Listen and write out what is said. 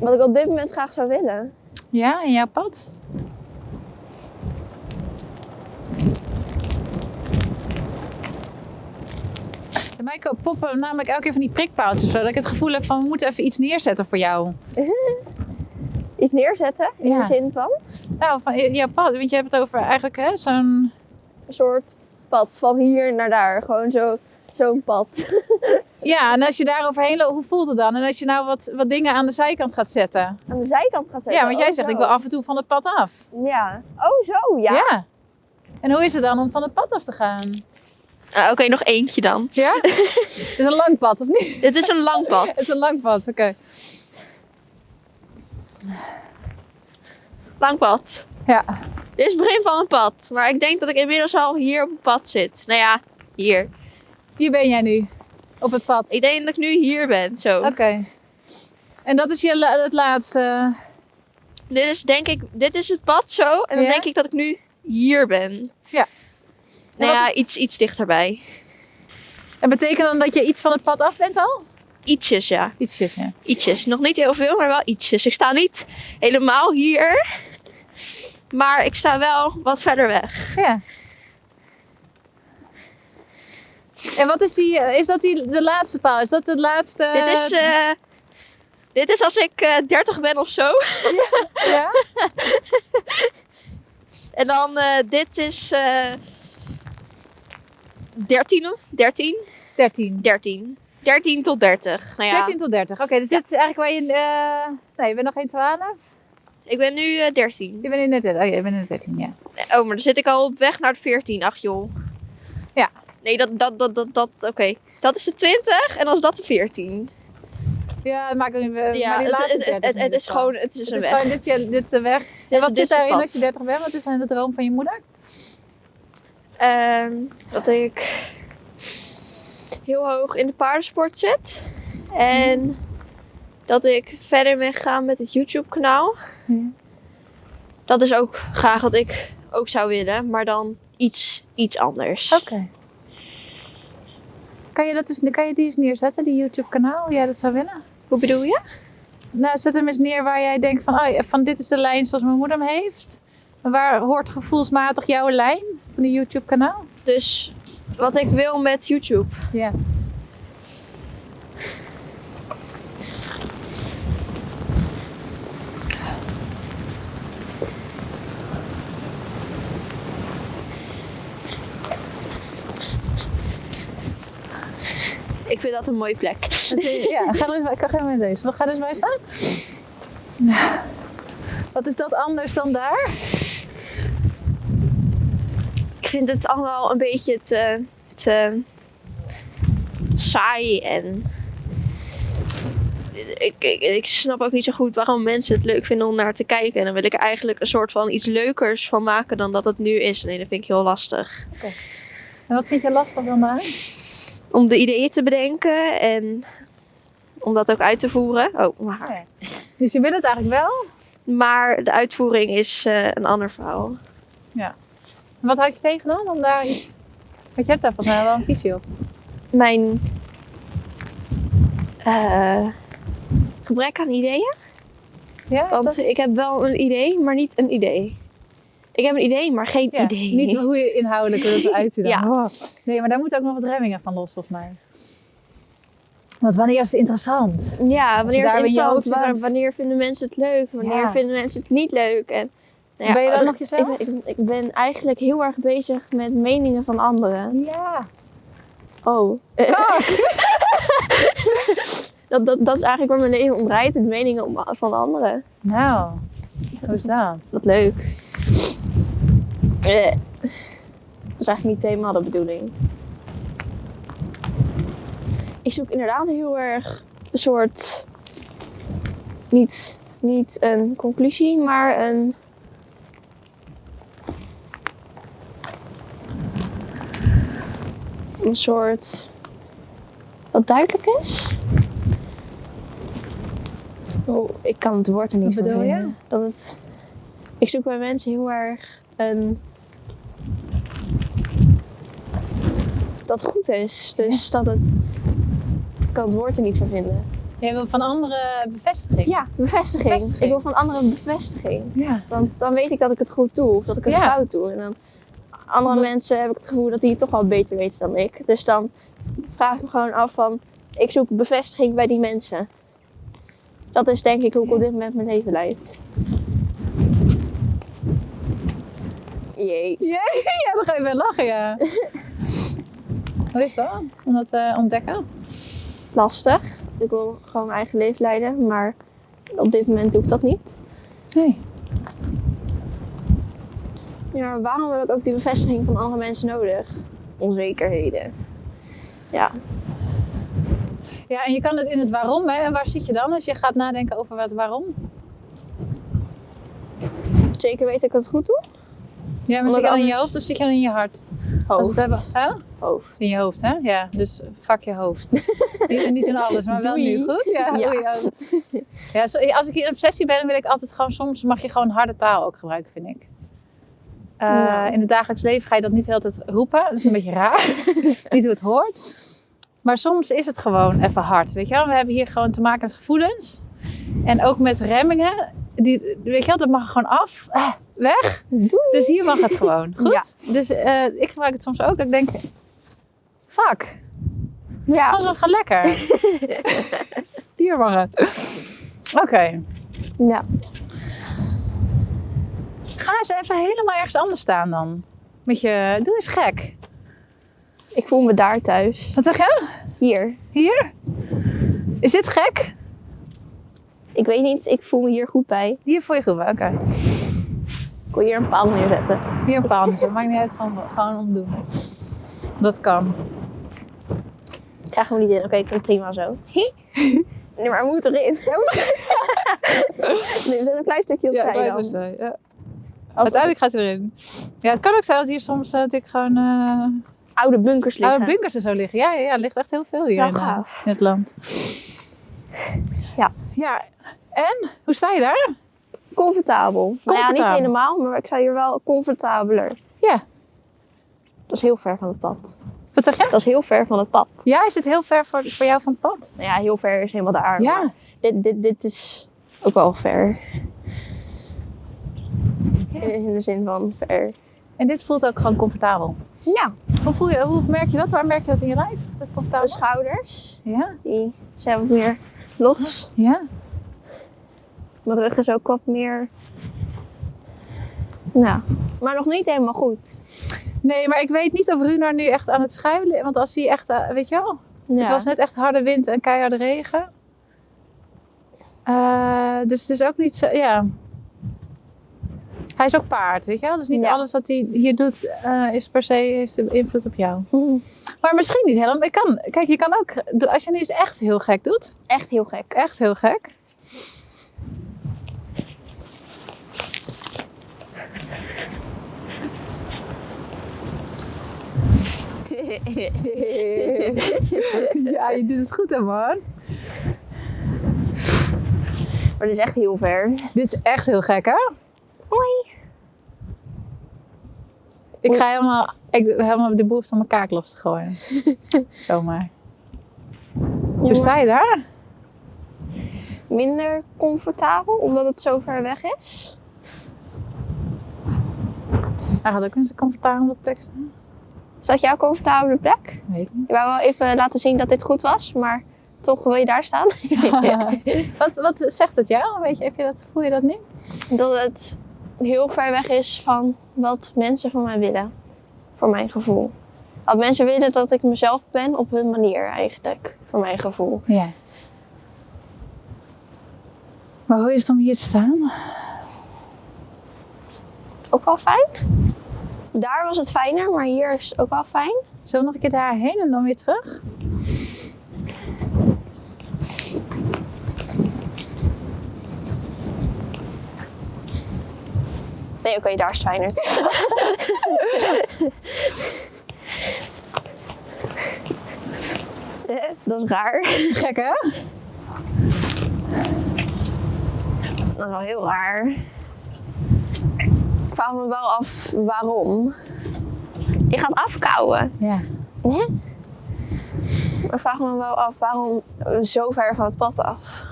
Wat ik op dit moment graag zou willen. Ja, in jouw pad? Bij mij poppen namelijk elke keer van die prikpaaltjes. Zodat ik het gevoel heb van we moeten even iets neerzetten voor jou. Iets neerzetten in Ja. de zin van Nou, van jouw pad. Want je hebt het over eigenlijk hè, zo'n... een soort pad van hier naar daar. Gewoon zo, zo'n pad. Ja, en als je daar overheen loopt, hoe voelt het dan? En als je nou wat, wat dingen aan de zijkant gaat zetten. Aan de zijkant gaat zetten. Ja, want jij Oh, zegt zo. ik wil af en toe van het pad af. Ja. Oh, zo, ja. ja. En hoe is het dan om van het pad af te gaan? Ah, Oké, nog eentje dan. Ja? het is een lang pad, of niet? Dit is een lang pad. Het is een lang pad, oké. Lang pad. Ja. Dit is het begin van een pad. Maar ik denk dat ik inmiddels al hier op het pad zit. Nou ja, hier. Hier ben jij nu, op het pad. Ik denk dat ik nu hier ben. Zo. Oké. En dat is je la- het laatste. Dit is denk ik, dit is het pad zo. En dan Ja? denk ik dat ik nu hier ben. Ja. Nou ja, is- iets, iets dichterbij. En betekent dan dat je iets van het pad af bent al? Ietsjes, ja. Ietsjes, ja. Ietsjes. Nog niet heel veel, maar wel ietsjes. Ik sta niet helemaal hier. Maar ik sta wel wat verder weg. Ja. En wat is die, eh, is dat die, de laatste paal? Is dat de laatste? dit, is, eh, dit is als ik eh 30 ben of zo. Ja? En dan eh, dit is eh 13, 13, 13. 13. 13 tot 30. Nou ja, 13 tot 30. Oké, dus dit is eigenlijk waar je... nee, je bent nog geen 12? ik ben nu eh 13. Je bent in de 13. Oh, ja, je bent in de 13, ja. Oh, maar dan zit ik al op weg naar de 14. Ach joh. Nee, dat, dat, dat, dat, dat oké. Dat is de 20 en dan is dat de 14. Ja, het maakt niet... eh, ja, maar die het, het, 30 het, in het ieder is gewoon, het is een weg. gewoon, dit, je- dit is de weg. En Dit wat zit daarin als je 30 bent? Wat is dan de droom van je moeder? Ehm, dat ik heel hoog in de paardensport zit. En dat ik verder ben gegaan met het YouTube kanaal. Dat is ook graag wat ik ook zou willen, maar dan iets, iets anders. Oké. Kan, je dat eens, kan je die eens neerzetten, die YouTube kanaal? Hoe jij dat zou willen? Hoe bedoel je? Nou, zet hem eens neer waar jij denkt van, oh, ja, van dit is de lijn zoals mijn moeder hem heeft. Waar hoort gevoelsmatig jouw lijn van die YouTube kanaal? Dus wat ik wil met YouTube. Ja. Ik vind dat een mooie plek. Ja, ga er eens bij, ga maar deze. Ga er eens bij staan. Wat is dat anders dan daar? Ik vind het allemaal een beetje te, te saai en ik, ik, ik snap ook niet zo goed waarom mensen het leuk vinden om naar te kijken. En dan wil ik er eigenlijk een soort van iets leukers van maken dan dat het nu is. Nee, dat vind ik heel lastig. En wat vind je lastig dan daar? Om de ideeën te bedenken en om dat ook uit te voeren. Oh, maar, Dus je wil het eigenlijk wel? maar de uitvoering is eh, een ander verhaal. En wat houd je tegen dan? Om daar iets... Want je hebt daar volgens mij wel een visie op. Mijn eh, gebrek aan ideeën. Ja, Want dat- ik heb wel een idee, maar niet een idee. Ik heb een idee, maar geen ja, idee. Niet hoe je inhoudelijk wilt uiten dan. Ja. Oh. Nee, maar daar moeten ook nog wat remmingen van los volgens mij. Want wanneer is het interessant? Ja, wanneer is het interessant? wanneer vinden mensen het leuk? Wanneer Ja. vinden mensen het niet leuk? En, nou Ben je dan nog jezelf? Ik ben, ik, ik ben eigenlijk heel erg bezig met meningen van anderen. Ja. Oh. dat, dat, dat is eigenlijk waar mijn leven om draait. Het meningen van anderen. Nou, hoe is dat? Wat leuk. Eh, dat is eigenlijk niet helemaal de bedoeling. Ik zoek inderdaad heel erg een soort. Niet, niet een conclusie, maar een. Een soort. wat duidelijk is. Oh, ik kan het woord er niet van je? vinden. Dat het. Ik zoek bij mensen heel erg een. Dat goed is. Dus dat het. Ik kan het woord er niet van vinden. Jij wil van anderen bevestiging. Ja, bevestiging. Bevestiging. Ik wil van anderen bevestiging. Ja. Want dan weet ik dat ik het goed doe of dat ik het Ja. fout doe. En dan andere Omdat- mensen heb ik het gevoel dat die het toch wel beter weten dan ik. Dus dan vraag ik me gewoon af van, ik zoek bevestiging bij die mensen. Dat is denk ik hoe ik op dit moment mijn leven leid. Jee. Ja, ja, dan ga je wel lachen, ja. Hoe is dat? Om dat te ontdekken? Lastig. Ik wil gewoon mijn eigen leven leiden, maar op dit moment doe ik dat niet. Nee. Ja, waarom heb ik ook die bevestiging van andere mensen nodig? Onzekerheden. Ja, Ja, en je kan het in het waarom, hè. En waar zit je dan als je gaat nadenken over wat waarom? zeker weet ik het goed doe. Ja, maar zit je dan in je hoofd of zit je dan in je hart? Hoofd. hebben, hè? Hoofd. In je hoofd, hè? Ja, dus vak je hoofd. niet, niet in alles, maar wel Doei. nu. Goed? Ja. Ja. ja. zo- als ik in obsessie ben, wil ik altijd gewoon... Soms mag je gewoon harde taal ook gebruiken, vind ik. Eh. In het dagelijks leven ga je dat niet de hele tijd roepen. Dat is een beetje raar. niet hoe het hoort. Maar soms is het gewoon even hard, weet je wel? We hebben hier gewoon te maken met gevoelens. En ook met remmingen. Die, weet je wel, dat mag gewoon af. Weg. Doei. Dus hier mag het gewoon. Goed? Ja. Dus eh, ik gebruik het soms ook. Dat ik denk, fuck. Ja. Gewoon zo, ga lekker. hier mag het. Oké. ja. Ga eens even helemaal ergens anders staan dan. Met je, doe eens gek. Ik voel me daar thuis. Wat zeg je? Hier. Hier? Is dit gek? Ik weet niet, ik voel me hier goed bij. Hier voor je goed. Oké. Ik wil hier een paal neerzetten. Hier een paal. Dat maakt niet uit. Gewoon, gewoon omdoen. Dat kan. Ik krijg hem niet in. Oké, ik vind prima zo. nee, maar hij moet erin. Hij moet erin. nee, er zit een klein stukje op Ja, dan. is zo. Ja. Als Uiteindelijk gaat hij erin. Ja, het kan ook zijn dat hier soms eh, natuurlijk gewoon eh oude bunkers liggen. oude bunkers en zo liggen. Ja, ja, ja, er ligt echt heel veel hier Ja, in, eh, in het land. Ja. Ja, en? Hoe sta je daar? Comfortabel. Nou ja, niet Comfortabel. helemaal, maar ik sta hier wel comfortabeler. Ja. Dat is heel ver van het pad. Wat zeg je? Dat is heel ver van het pad. Ja, is het heel ver voor, voor jou van het pad? Nou ja, heel ver is helemaal daar. Ja. Dit, dit, dit is ook wel ver. Ja. In, in de zin van ver. En dit voelt ook gewoon comfortabel. Ja. Hoe, voel je, hoe merk je dat? Waar merk je dat in je lijf? Dat De comfortabel? schouders, Ja? die zijn wat meer los. Ja? Mijn rug is ook wat meer... Nou, maar nog niet helemaal goed. Nee, maar ik weet niet of Runar nu echt aan het schuilen is. Want als hij echt, eh, weet je wel, Ja. het was net echt harde wind en keiharde regen. Eh, dus het is ook niet zo, ja. Hij is ook paard, weet je wel? Dus niet Ja. alles wat hij hier doet eh, is per se heeft invloed op jou. Hm, Maar misschien niet helemaal. Ik kan, kijk, je kan ook, als je nu eens echt heel gek doet, Echt heel gek. echt heel gek. ja, je doet het goed hè man. maar dit is echt heel ver. Dit is echt heel gek hè? Hoi. Ik ga helemaal, ik helemaal de behoefte om mijn kaak los te gooien. Zomaar. Hoe sta je daar? Minder comfortabel, omdat het zo ver weg is. Hij gaat ook in zijn comfortabele plek staan. Is dat jouw comfortabele plek? Niet. Ik wou wel even laten zien dat dit goed was, maar toch wil je daar staan. wat, wat zegt het jou? Weet je, heb je dat, voel je dat niet? dat het heel ver weg is van wat mensen van mij willen. Voor mijn gevoel. Dat mensen willen dat ik mezelf ben op hun manier eigenlijk. Voor mijn gevoel. Ja. Maar hoe is het om hier te staan? Ook wel fijn. Daar was het fijner, maar hier is het ook wel fijn. Zullen we nog een keer daarheen en dan weer terug? Nee, oké, daar is het fijner. Eh, dat is raar. Gek hè? Dat is wel heel raar. Ik vraag me wel af waarom. Je gaat afkouwen. Ja. Hè? ik vraag me wel af waarom zo ver van het pad af.